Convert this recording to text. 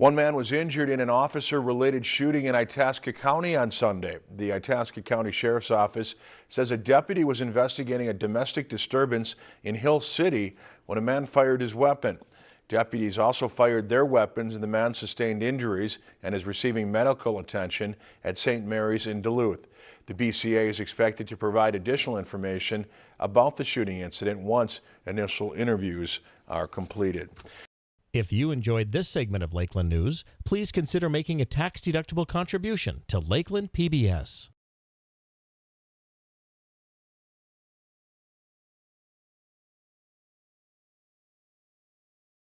One man was injured in an officer-related shooting in Itasca County on Sunday. The Itasca County Sheriff's Office says a deputy was investigating a domestic disturbance in Hill City when a man fired his weapon. Deputies also fired their weapons and the man sustained injuries and is receiving medical attention at St. Mary's in Duluth. The BCA is expected to provide additional information about the shooting incident once initial interviews are completed. If you enjoyed this segment of Lakeland News, please consider making a tax-deductible contribution to Lakeland PBS.